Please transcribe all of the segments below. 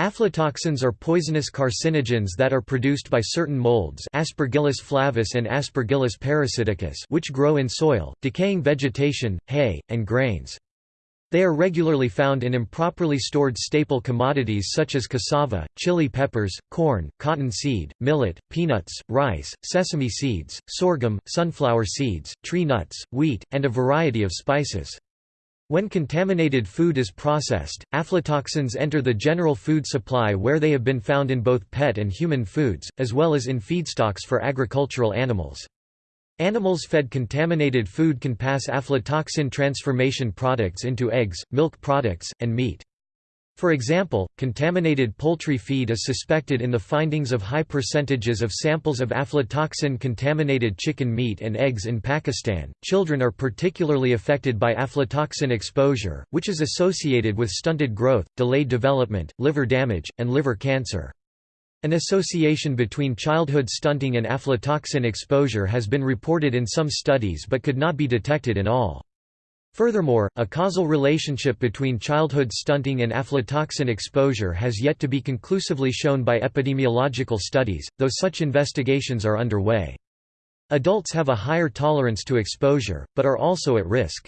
Aflatoxins are poisonous carcinogens that are produced by certain molds Aspergillus flavus and Aspergillus parasiticus which grow in soil, decaying vegetation, hay, and grains. They are regularly found in improperly stored staple commodities such as cassava, chili peppers, corn, cotton seed, millet, peanuts, rice, sesame seeds, sorghum, sunflower seeds, tree nuts, wheat, and a variety of spices. When contaminated food is processed, aflatoxins enter the general food supply where they have been found in both pet and human foods, as well as in feedstocks for agricultural animals. Animals fed contaminated food can pass aflatoxin transformation products into eggs, milk products, and meat. For example, contaminated poultry feed is suspected in the findings of high percentages of samples of aflatoxin contaminated chicken meat and eggs in Pakistan. Children are particularly affected by aflatoxin exposure, which is associated with stunted growth, delayed development, liver damage, and liver cancer. An association between childhood stunting and aflatoxin exposure has been reported in some studies but could not be detected in all. Furthermore, a causal relationship between childhood stunting and aflatoxin exposure has yet to be conclusively shown by epidemiological studies, though such investigations are underway. Adults have a higher tolerance to exposure, but are also at risk.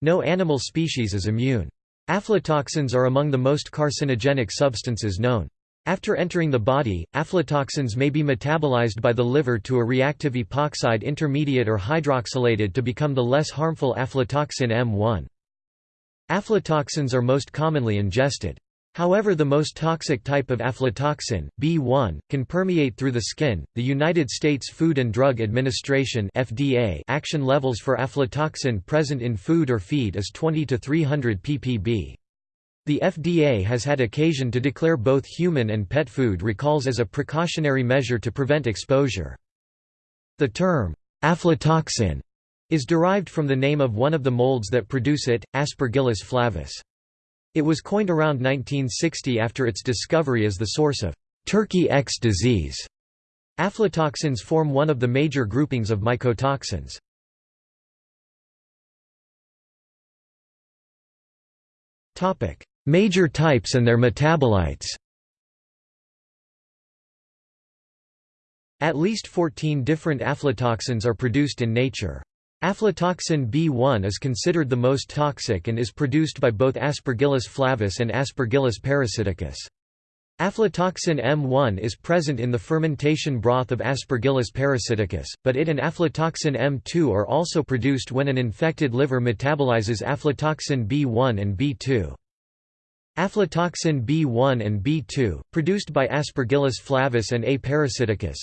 No animal species is immune. Aflatoxins are among the most carcinogenic substances known. After entering the body, aflatoxins may be metabolized by the liver to a reactive epoxide intermediate or hydroxylated to become the less harmful aflatoxin M1. Aflatoxins are most commonly ingested. However, the most toxic type of aflatoxin, B1, can permeate through the skin. The United States Food and Drug Administration (FDA) action levels for aflatoxin present in food or feed is 20 to 300 ppb. The FDA has had occasion to declare both human and pet food recalls as a precautionary measure to prevent exposure. The term, aflatoxin, is derived from the name of one of the molds that produce it, Aspergillus flavus. It was coined around 1960 after its discovery as the source of turkey X disease. Aflatoxins form one of the major groupings of mycotoxins. Topic: Major types and their metabolites At least 14 different aflatoxins are produced in nature. Aflatoxin B1 is considered the most toxic and is produced by both Aspergillus flavus and Aspergillus parasiticus. Aflatoxin M1 is present in the fermentation broth of Aspergillus parasiticus, but it and aflatoxin M2 are also produced when an infected liver metabolizes aflatoxin B1 and B2. Aflatoxin B1 and B2, produced by Aspergillus flavus and A. parasiticus.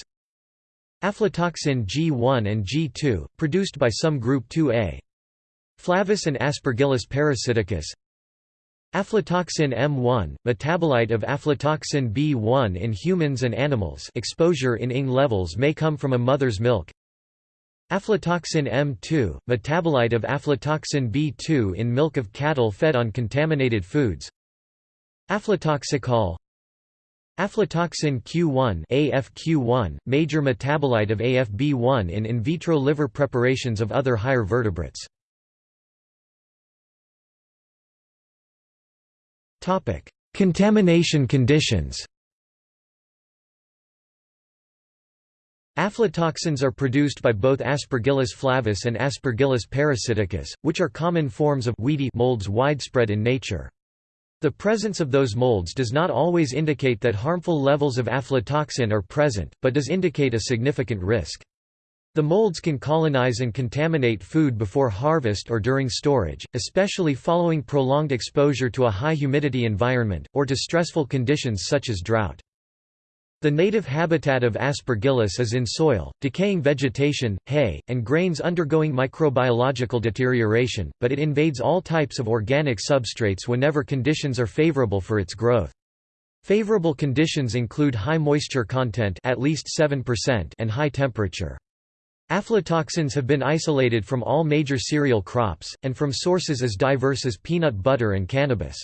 Aflatoxin G1 and G2, produced by some group 2A. Flavus and Aspergillus parasiticus. Aflatoxin M1, metabolite of aflatoxin B1 in humans and animals. Exposure in ING levels may come from a mother's milk. Aflatoxin M2, metabolite of aflatoxin B2 in milk of cattle fed on contaminated foods Aflatoxicol Aflatoxin Q1 AFQ1, major metabolite of AFB1 in in vitro liver preparations of other higher vertebrates. Topic: Contamination conditions Aflatoxins are produced by both Aspergillus flavus and Aspergillus parasiticus, which are common forms of weedy molds widespread in nature. The presence of those molds does not always indicate that harmful levels of aflatoxin are present, but does indicate a significant risk. The molds can colonize and contaminate food before harvest or during storage, especially following prolonged exposure to a high humidity environment, or to stressful conditions such as drought. The native habitat of Aspergillus is in soil, decaying vegetation, hay, and grains undergoing microbiological deterioration, but it invades all types of organic substrates whenever conditions are favorable for its growth. Favorable conditions include high moisture content at least 7% and high temperature. Aflatoxins have been isolated from all major cereal crops, and from sources as diverse as peanut butter and cannabis.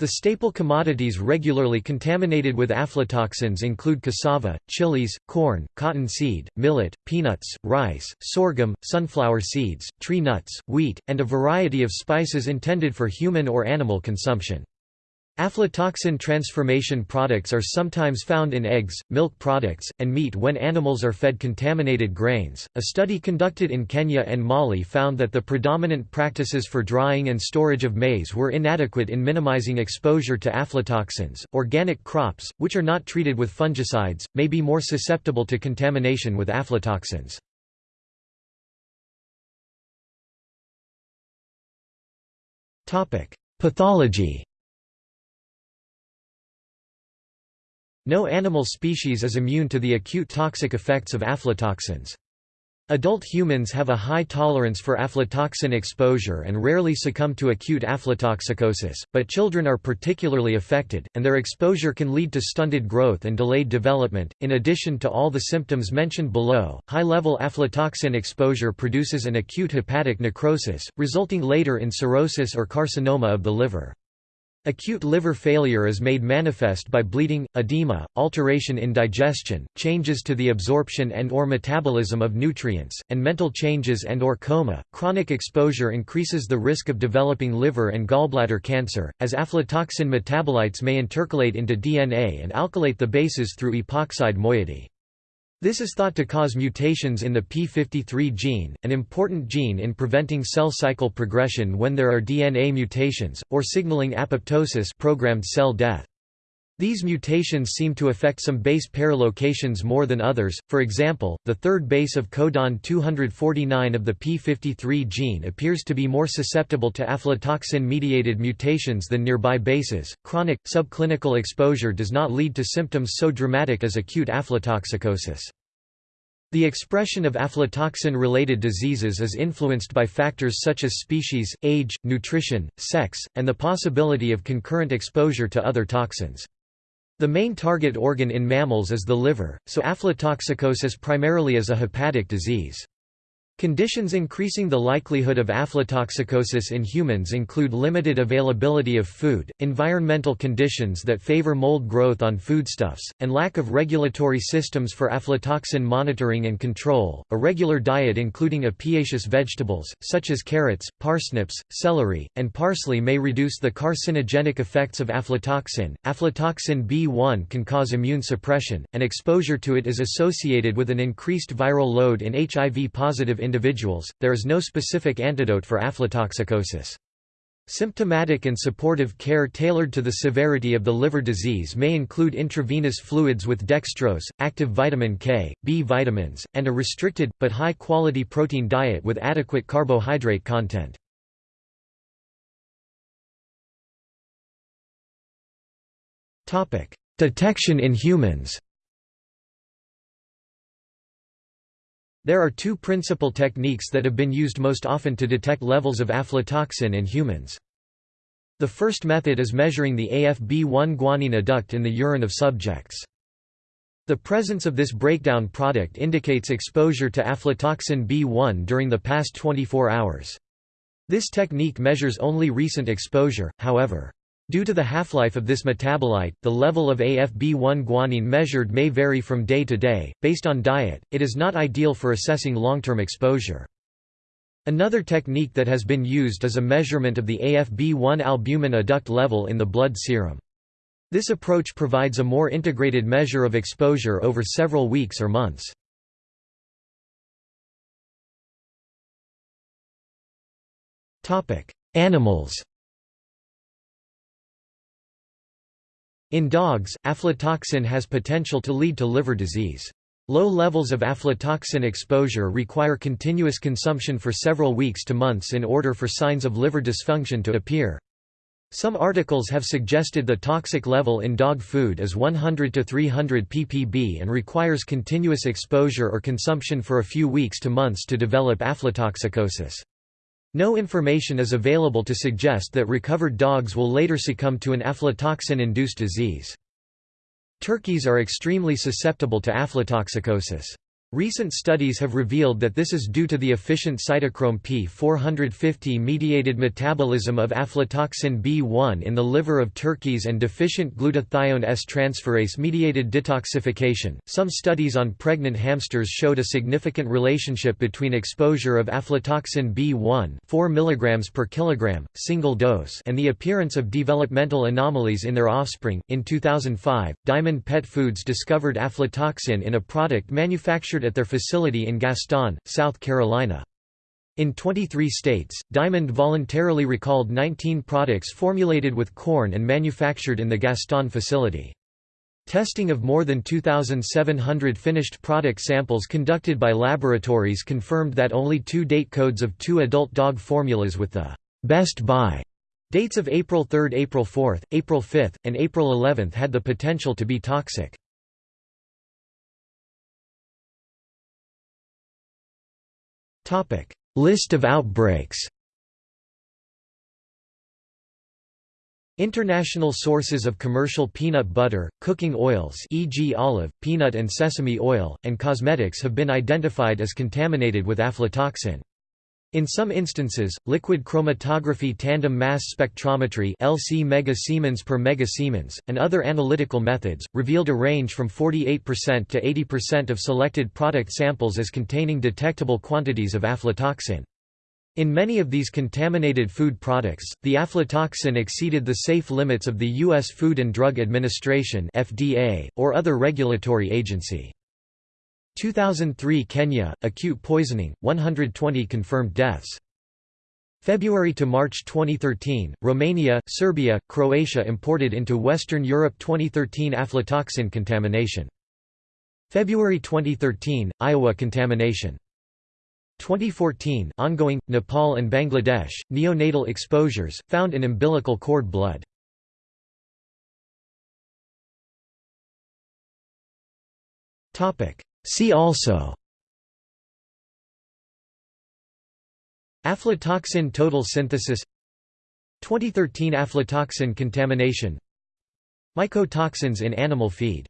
The staple commodities regularly contaminated with aflatoxins include cassava, chilies, corn, cottonseed, millet, peanuts, rice, sorghum, sunflower seeds, tree nuts, wheat, and a variety of spices intended for human or animal consumption. Aflatoxin transformation products are sometimes found in eggs, milk products, and meat when animals are fed contaminated grains. A study conducted in Kenya and Mali found that the predominant practices for drying and storage of maize were inadequate in minimizing exposure to aflatoxins. Organic crops, which are not treated with fungicides, may be more susceptible to contamination with aflatoxins. Topic: Pathology No animal species is immune to the acute toxic effects of aflatoxins. Adult humans have a high tolerance for aflatoxin exposure and rarely succumb to acute aflatoxicosis, but children are particularly affected, and their exposure can lead to stunted growth and delayed development. In addition to all the symptoms mentioned below, high level aflatoxin exposure produces an acute hepatic necrosis, resulting later in cirrhosis or carcinoma of the liver. Acute liver failure is made manifest by bleeding, edema, alteration in digestion, changes to the absorption and or metabolism of nutrients, and mental changes and or coma. Chronic exposure increases the risk of developing liver and gallbladder cancer, as aflatoxin metabolites may intercalate into DNA and alkylate the bases through epoxide moiety. This is thought to cause mutations in the p53 gene, an important gene in preventing cell cycle progression when there are DNA mutations, or signaling apoptosis programmed cell death. These mutations seem to affect some base pair locations more than others, for example, the third base of codon 249 of the p53 gene appears to be more susceptible to aflatoxin-mediated mutations than nearby bases. Chronic, subclinical exposure does not lead to symptoms so dramatic as acute aflatoxicosis. The expression of aflatoxin-related diseases is influenced by factors such as species, age, nutrition, sex, and the possibility of concurrent exposure to other toxins. The main target organ in mammals is the liver, so aflatoxicosis primarily is a hepatic disease. Conditions increasing the likelihood of aflatoxicosis in humans include limited availability of food, environmental conditions that favor mold growth on foodstuffs, and lack of regulatory systems for aflatoxin monitoring and control. A regular diet including apiaceous vegetables, such as carrots, parsnips, celery, and parsley may reduce the carcinogenic effects of aflatoxin. Aflatoxin B1 can cause immune suppression, and exposure to it is associated with an increased viral load in HIV positive individuals, there is no specific antidote for aflatoxicosis. Symptomatic and supportive care tailored to the severity of the liver disease may include intravenous fluids with dextrose, active vitamin K, B vitamins, and a restricted, but high-quality protein diet with adequate carbohydrate content. Detection in humans There are two principal techniques that have been used most often to detect levels of aflatoxin in humans. The first method is measuring the AFB1 guanine adduct in the urine of subjects. The presence of this breakdown product indicates exposure to aflatoxin B1 during the past 24 hours. This technique measures only recent exposure, however. Due to the half-life of this metabolite, the level of AFB1 guanine measured may vary from day to day. Based on diet, it is not ideal for assessing long-term exposure. Another technique that has been used is a measurement of the AFB1 albumin adduct level in the blood serum. This approach provides a more integrated measure of exposure over several weeks or months. Animals In dogs, aflatoxin has potential to lead to liver disease. Low levels of aflatoxin exposure require continuous consumption for several weeks to months in order for signs of liver dysfunction to appear. Some articles have suggested the toxic level in dog food is 100 to 300 ppb and requires continuous exposure or consumption for a few weeks to months to develop aflatoxicosis. No information is available to suggest that recovered dogs will later succumb to an aflatoxin-induced disease. Turkeys are extremely susceptible to aflatoxicosis. Recent studies have revealed that this is due to the efficient cytochrome P450-mediated metabolism of aflatoxin B1 in the liver of turkeys and deficient glutathione S-transferase-mediated detoxification. Some studies on pregnant hamsters showed a significant relationship between exposure of aflatoxin B1, 4 mg per kilogram, single dose, and the appearance of developmental anomalies in their offspring. In 2005, Diamond Pet Foods discovered aflatoxin in a product manufactured at their facility in Gaston, South Carolina. In 23 states, Diamond voluntarily recalled 19 products formulated with corn and manufactured in the Gaston facility. Testing of more than 2,700 finished product samples conducted by laboratories confirmed that only two date codes of two adult dog formulas with the best buy dates of April 3, April 4, April 5, and April 11 had the potential to be toxic. List of outbreaks International sources of commercial peanut butter, cooking oils e.g. olive, peanut and sesame oil, and cosmetics have been identified as contaminated with aflatoxin. In some instances, liquid chromatography tandem mass spectrometry LC mega Siemens per mega Siemens, and other analytical methods, revealed a range from 48% to 80% of selected product samples as containing detectable quantities of aflatoxin. In many of these contaminated food products, the aflatoxin exceeded the safe limits of the U.S. Food and Drug Administration or other regulatory agency. 2003 Kenya, acute poisoning, 120 confirmed deaths. February to March 2013, Romania, Serbia, Croatia imported into Western Europe 2013 aflatoxin contamination. February 2013, Iowa contamination. 2014 ongoing, Nepal and Bangladesh, neonatal exposures, found in umbilical cord blood. See also Aflatoxin total synthesis 2013 aflatoxin contamination Mycotoxins in animal feed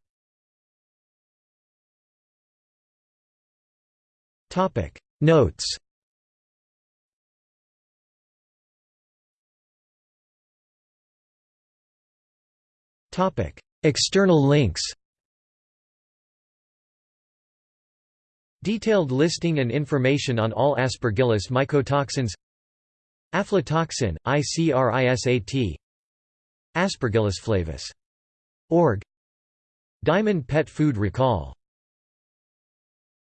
Notes External links Detailed listing and information on all Aspergillus mycotoxins. Aflatoxin, ICRISAT Aspergillus flavus. Org. Diamond Pet Food Recall